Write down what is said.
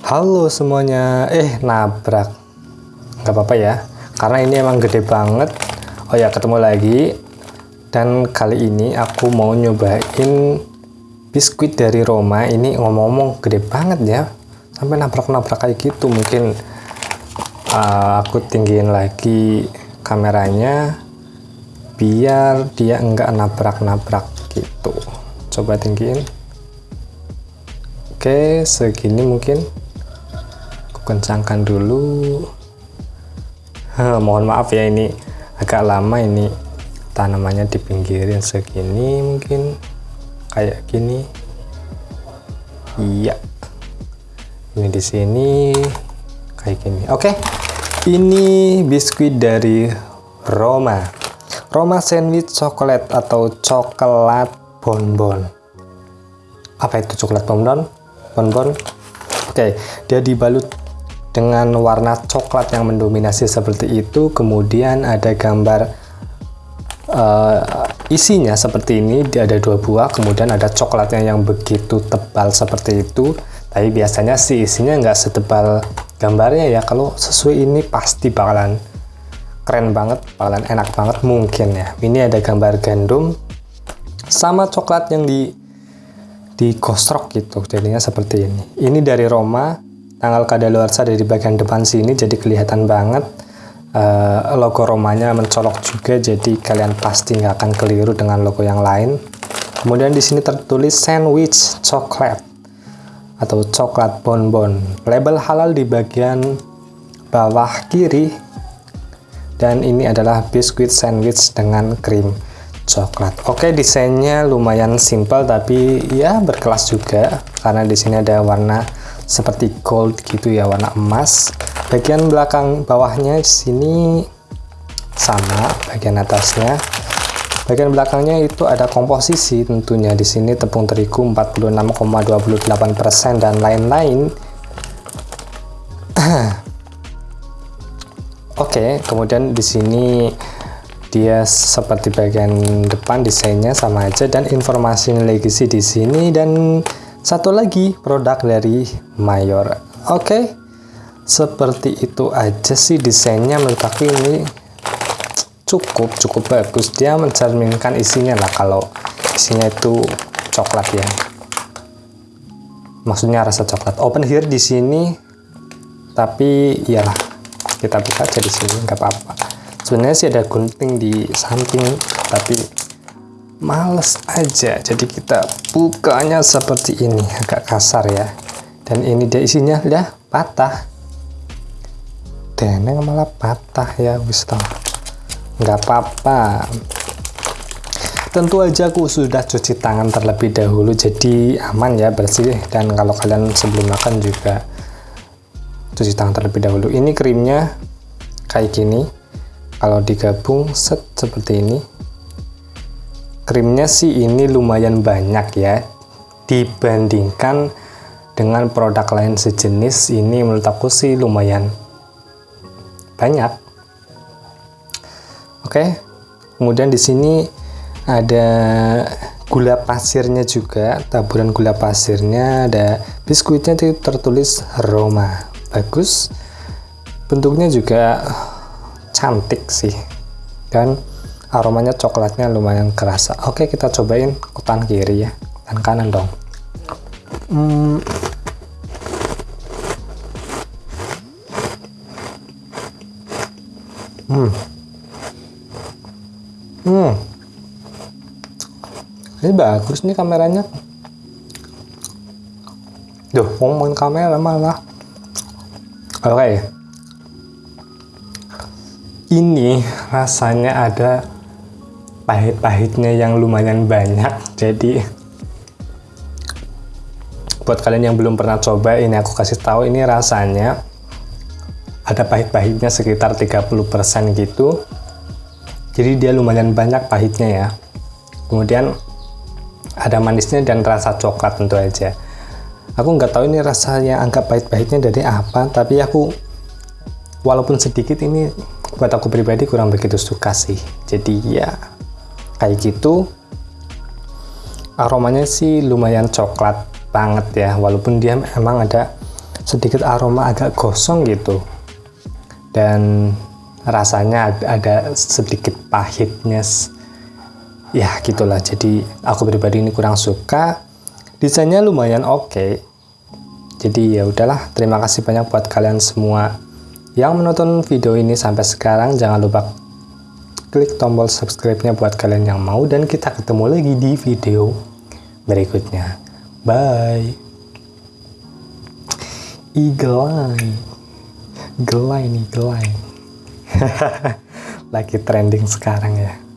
Halo semuanya, eh nabrak. Nggak apa-apa ya. Karena ini emang gede banget. Oh ya ketemu lagi. Dan kali ini aku mau nyobain biskuit dari Roma. Ini ngomong-ngomong gede banget ya. Sampai nabrak-nabrak kayak gitu. Mungkin uh, aku tinggiin lagi kameranya biar dia enggak nabrak-nabrak gitu. Coba tinggiin. Oke segini mungkin kencangkan dulu. Mohon maaf ya ini agak lama ini tanamannya dipinggirin segini mungkin kayak gini. Iya. Ini di sini kayak gini. Oke ini biskuit dari Roma. Roma sandwich coklat atau coklat bonbon. Apa itu coklat bonbon? Bonbon? Oke dia dibalut dengan warna coklat yang mendominasi seperti itu kemudian ada gambar uh, isinya seperti ini. Ada dua buah kemudian ada coklatnya yang begitu tebal seperti itu. Tapi biasanya si isinya nggak setebal gambarnya ya. Kalau sesuai ini pasti bakalan keren banget bakalan enak banget mungkin ya. Ini ada gambar gandum sama coklat yang di di kosrok gitu jadinya seperti ini. Ini dari Roma tanggal kadaluarsa dari bagian depan sini jadi kelihatan banget. Uh, logo romanya mencolok juga jadi kalian pasti nggak akan keliru dengan logo yang lain. Kemudian di sini tertulis sandwich coklat atau coklat bonbon. Label halal di bagian bawah kiri. Dan ini adalah biskuit sandwich dengan krim coklat. Oke, desainnya lumayan simple tapi ya berkelas juga karena di sini ada warna seperti gold gitu ya warna emas. Bagian belakang bawahnya sini sama bagian atasnya. Bagian belakangnya itu ada komposisi tentunya. Di sini tepung terigu 46,28% dan lain-lain. Oke, okay, kemudian di sini dia seperti bagian depan desainnya sama aja dan informasi legacy di sini dan satu lagi produk dari Mayor. Oke okay. seperti itu aja sih desainnya. Menurut aku ini cukup cukup bagus. Dia mencerminkan isinya lah kalau isinya itu coklat ya. Maksudnya rasa coklat. Open here di sini tapi iyalah kita buka aja di sini nggak apa-apa. Sebenarnya sih ada gunting di samping tapi males aja. Jadi kita bukanya seperti ini agak kasar ya. Dan ini dia isinya ya patah. Deneng malah patah ya wis nggak apa-apa. Tentu aja aku sudah cuci tangan terlebih dahulu jadi aman ya bersih. Dan kalau kalian sebelum makan juga cuci tangan terlebih dahulu. Ini krimnya kayak gini. Kalau digabung set seperti ini krimnya sih ini lumayan banyak ya. Dibandingkan dengan produk lain sejenis ini menurut aku sih lumayan banyak. Oke kemudian di sini ada gula pasirnya juga taburan gula pasirnya ada biskuitnya itu tertulis Roma. Bagus. Bentuknya juga cantik sih dan aromanya coklatnya lumayan kerasa oke kita cobain kutan kiri ya kutan kanan dong hmm. Hmm. Hmm. Ini bagus nih kameranya. Duh, ngomongin kamera malah. Oke. Okay. Ini rasanya ada pahit-pahitnya yang lumayan banyak. Jadi buat kalian yang belum pernah coba ini aku kasih tahu ini rasanya ada pahit-pahitnya sekitar 30% gitu. Jadi dia lumayan banyak pahitnya ya. Kemudian ada manisnya dan rasa coklat tentu aja. Aku nggak tahu ini rasanya anggap pahit-pahitnya dari apa tapi aku walaupun sedikit ini buat aku pribadi kurang begitu suka sih. Jadi ya kayak gitu aromanya sih lumayan coklat banget ya. Walaupun dia emang ada sedikit aroma agak gosong gitu. Dan rasanya ada sedikit pahitnya ya gitulah. Jadi aku pribadi ini kurang suka. Desainnya lumayan oke. Okay. jadi ya udahlah terima kasih banyak buat kalian semua yang menonton video ini sampai sekarang. Jangan lupa klik tombol subscribe-nya buat kalian yang mau dan kita ketemu lagi di video berikutnya. Bye. Eagle eye gelai nih gelai. Lagi trending sekarang ya